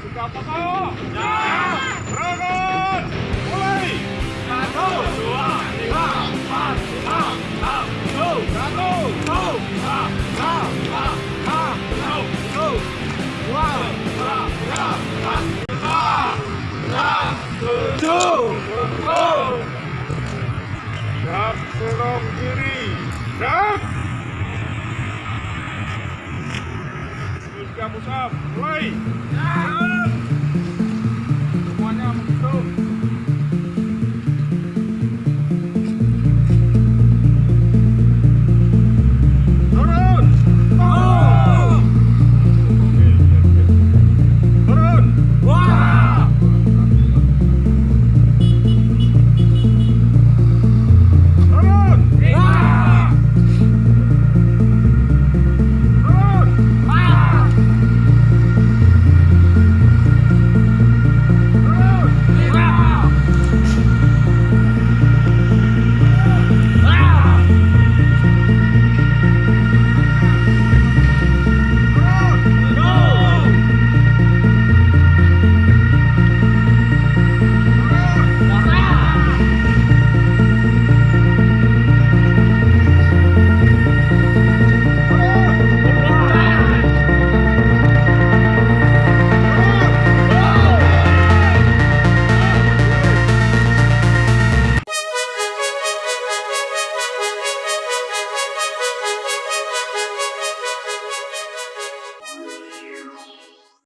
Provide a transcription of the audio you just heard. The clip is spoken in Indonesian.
Sukapoko Ya Rogon Mulai Satu Dua Tiga Empat Lima Enam Tiga Empat Lima Enam Mulai Ya